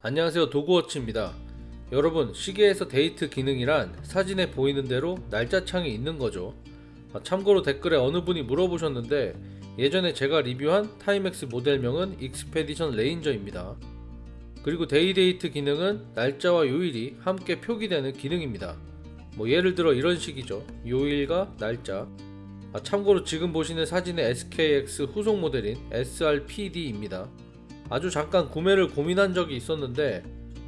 안녕하세요 도그워치입니다. 여러분 시계에서 데이트 기능이란 사진에 보이는 대로 날짜창이 있는 거죠. 아, 참고로 댓글에 어느 분이 물어보셨는데 예전에 제가 리뷰한 타이맥스 모델명은 익스페디션 레인저입니다. 그리고 day-date 기능은 날짜와 요일이 함께 표기되는 기능입니다. 뭐 예를 들어 이런 식이죠. 요일과 날짜. 아, 참고로 지금 보시는 사진의 SKX 후속 모델인 SRPD입니다 아주 잠깐 구매를 고민한 적이 있었는데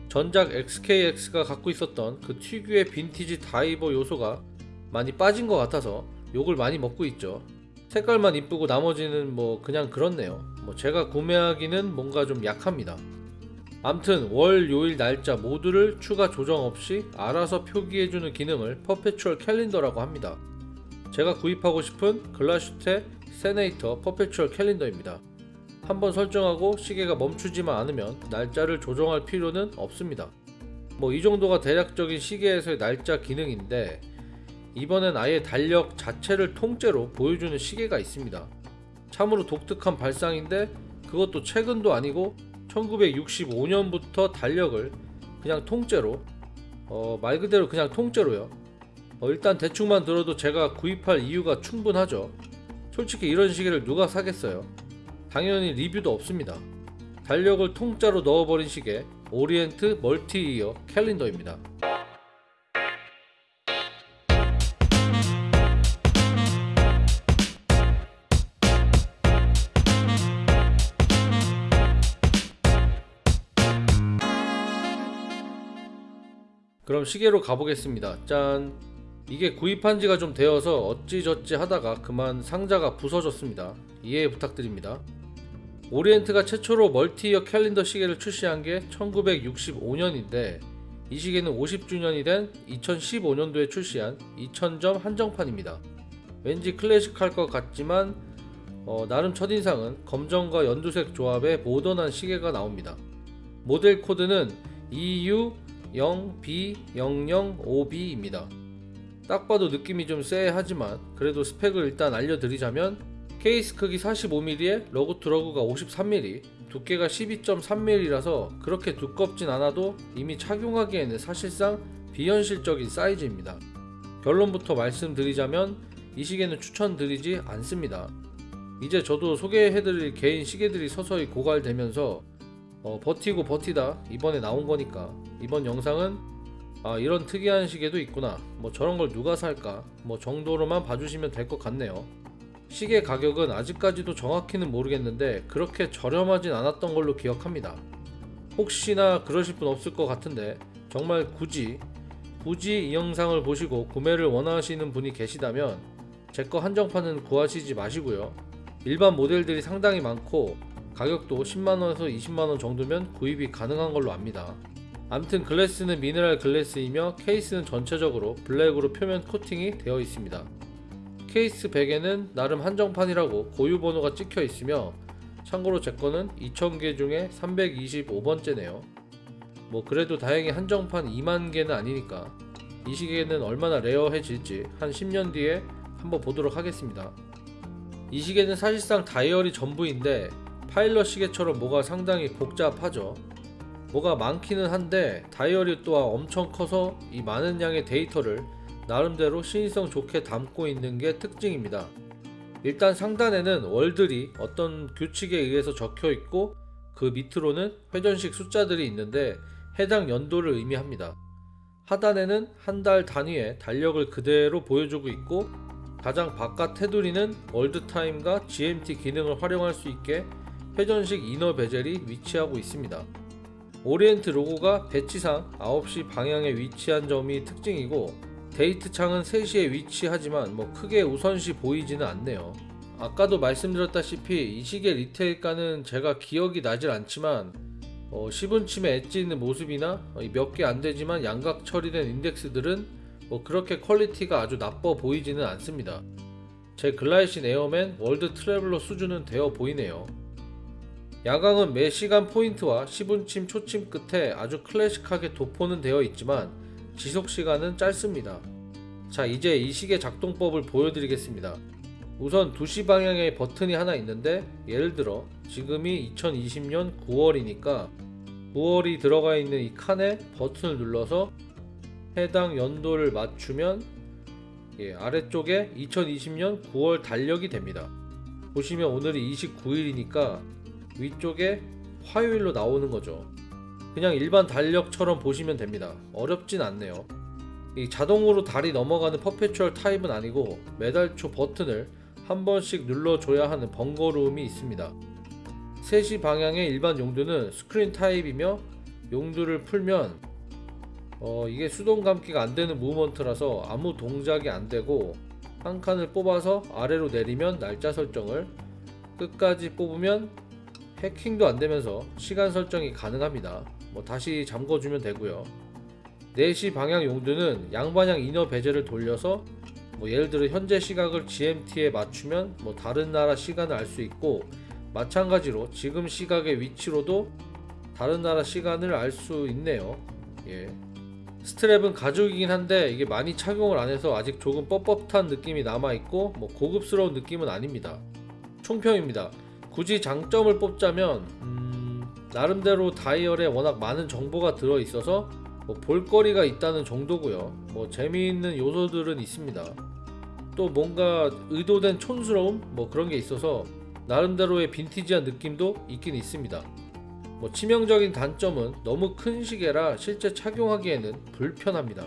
전작 SKX가 갖고 있었던 그 특유의 빈티지 다이버 요소가 많이 빠진 것 같아서 욕을 많이 먹고 있죠. 색깔만 이쁘고 나머지는 뭐 그냥 그렇네요. 뭐 제가 구매하기는 뭔가 좀 약합니다. 암튼 월, 요일, 날짜 모두를 추가 조정 없이 알아서 표기해주는 기능을 perpetual calendar라고 합니다. 제가 구입하고 싶은 글라슈테 세네이터 perpetual calendar입니다. 한번 설정하고 시계가 멈추지만 않으면 날짜를 조정할 필요는 없습니다. 뭐 이 정도가 대략적인 시계에서의 날짜 기능인데 이번엔 아예 달력 자체를 통째로 보여주는 시계가 있습니다. 참으로 독특한 발상인데 그것도 최근도 아니고 1965년부터 달력을 그냥 통째로 어, 말 그대로 그냥 통째로요. 어, 일단 대충만 들어도 제가 구입할 이유가 충분하죠. 솔직히 이런 시계를 누가 사겠어요? 당연히 리뷰도 없습니다. 달력을 통짜로 넣어버린 시계 오리엔트 multi-year calendar입니다. 그럼 시계로 가보겠습니다. 짠! 이게 구입한 지가 좀 되어서 어찌저찌 하다가 그만 상자가 부서졌습니다. 이해 부탁드립니다. 오리엔트가 최초로 multi-year calendar 시계를 출시한 게 1965년인데 이 시계는 50주년이 된 2015년도에 출시한 2000점 한정판입니다. 왠지 클래식할 것 같지만 어, 나름 첫인상은 검정과 연두색 조합의 모던한 시계가 나옵니다. 모델 코드는 EU0B00OB입니다. 딱 봐도 느낌이 좀 쎄하지만 그래도 스펙을 일단 알려드리자면 케이스 크기 45mm에 lug to lug가 53mm 두께가 12.3mm라서 그렇게 두껍진 않아도 이미 착용하기에는 사실상 비현실적인 사이즈입니다. 결론부터 말씀드리자면 이 시계는 추천드리지 않습니다. 이제 저도 소개해드릴 개인 시계들이 서서히 고갈되면서 어, 버티고 버티다 이번에 나온 거니까 이번 영상은 아 이런 특이한 시계도 있구나 뭐 저런 걸 누가 살까 뭐 정도로만 봐주시면 될 것 같네요 시계 가격은 아직까지도 정확히는 모르겠는데 그렇게 저렴하진 않았던 걸로 기억합니다. 혹시나 그러실 분 없을 것 같은데 정말 굳이 굳이 이 영상을 보시고 구매를 원하시는 분이 계시다면 제 거 한정판은 구하시지 마시고요. 일반 모델들이 상당히 많고 가격도 10만원에서 20만원 정도면 구입이 가능한 걸로 압니다. 암튼 glass는 mineral glass이며 케이스는 전체적으로 블랙으로 표면 코팅이 되어 있습니다. case back에는 나름 한정판이라고 고유 번호가 찍혀 있으며 참고로 제 거는 2000개 중에 325번째네요. 뭐 그래도 다행히 한정판 2만 개는 아니니까 이 시계는 얼마나 rare해질지 한 10년 뒤에 한번 보도록 하겠습니다. 이 시계는 사실상 다이얼이 전부인데 파일럿 시계처럼 뭐가 상당히 복잡하죠. 뭐가 많기는 한데 다이어리 또한 엄청 커서 이 많은 양의 데이터를 나름대로 신의성 좋게 담고 있는 게 특징입니다. 일단 상단에는 월들이 어떤 규칙에 의해서 적혀 있고 그 밑으로는 회전식 숫자들이 있는데 해당 연도를 의미합니다. 하단에는 한 달 단위의 달력을 그대로 보여주고 있고 가장 바깥 테두리는 world time과 GMT 기능을 활용할 수 있게 회전식 inner bezel이 위치하고 있습니다. 오리엔트 로고가 배치상 9시 방향에 위치한 점이 특징이고 데이트 창은 3시에 위치하지만 뭐 크게 우선시 보이지는 않네요. 아까도 말씀드렸다시피 이 시계 retail가는 제가 기억이 나질 않지만 어, 10분침에 엣지 있는 모습이나 몇 개 안되지만 양각 처리된 인덱스들은 뭐 그렇게 퀄리티가 아주 나빠 보이지는 않습니다. 제 글라이신 에어맨 월드 트래블러 수준은 되어 보이네요. 야광은 매 시간 포인트와 시분침 초침 끝에 아주 클래식하게 도포는 되어 있지만 지속시간은 짧습니다. 자 이제 이 시계 작동법을 보여드리겠습니다. 우선 2시 방향에 버튼이 하나 있는데 예를 들어 지금이 2020년 9월이니까 무얼이 들어가 있는 이 칸에 버튼을 눌러서 해당 연도를 맞추면 예, 아래쪽에 2020년 9월 달력이 됩니다. 보시면 오늘이 29일이니까 위쪽에 화요일로 나오는 거죠. 그냥 일반 달력처럼 보시면 됩니다. 어렵진 않네요. 이 자동으로 달이 넘어가는 퍼페추얼 타입은 아니고 매달 초 버튼을 한 번씩 눌러줘야 하는 번거로움이 있습니다. 3시 방향의 일반 용두는 screw-in type이며 용두를 풀면 어, 이게 수동 감기가 안 되는 무브먼트라서 아무 동작이 안 되고 한 칸을 뽑아서 아래로 내리면 날짜 설정을 끝까지 뽑으면 해킹도 안 되면서 시간 설정이 가능합니다. 뭐 다시 잠궈주면 되고요. 4시 방향 용두는 양방향 inner bezel을 돌려서 뭐 예를 들어 현재 시각을 GMT에 맞추면 뭐 다른 나라 시간을 알 수 있고 마찬가지로 지금 시각의 위치로도 다른 나라 시간을 알 수 있네요. 예. 스트랩은 가죽이긴 한데 이게 많이 착용을 안 해서 아직 조금 뻣뻣한 느낌이 남아 있고 뭐 고급스러운 느낌은 아닙니다. 총평입니다. 굳이 장점을 뽑자면 음, 나름대로 다이얼에 워낙 많은 정보가 들어 있어서 뭐 볼거리가 있다는 정도고요. 뭐 재미있는 요소들은 있습니다. 또 뭔가 의도된 촌스러움 뭐 그런 게 있어서 나름대로의 빈티지한 느낌도 있긴 있습니다. 뭐 치명적인 단점은 너무 큰 시계라 실제 착용하기에는 불편합니다.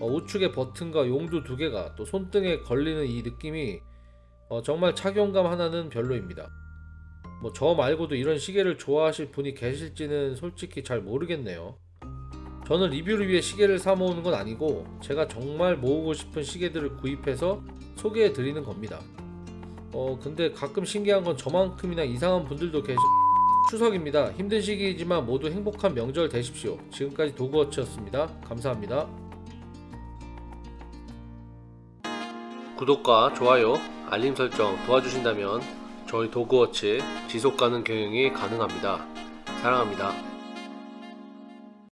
어, 우측의 버튼과 용두 두 개가 또 손등에 걸리는 이 느낌이 어, 정말 착용감 하나는 별로입니다. 뭐 저 말고도 이런 시계를 좋아하실 분이 계실지는 솔직히 잘 모르겠네요. 저는 리뷰를 위해 시계를 사 모으는 건 아니고 제가 정말 모으고 싶은 시계들을 구입해서 소개해 드리는 겁니다. 어 근데 가끔 신기한 건 저만큼이나 이상한 분들도 계시 추석입니다. 힘든 시기이지만 모두 행복한 명절 되십시오. 지금까지 도그워치였습니다. 감사합니다. 구독과 좋아요, 알림 설정 도와주신다면 저희 도그워치 지속 가능 경영이 가능합니다. 사랑합니다.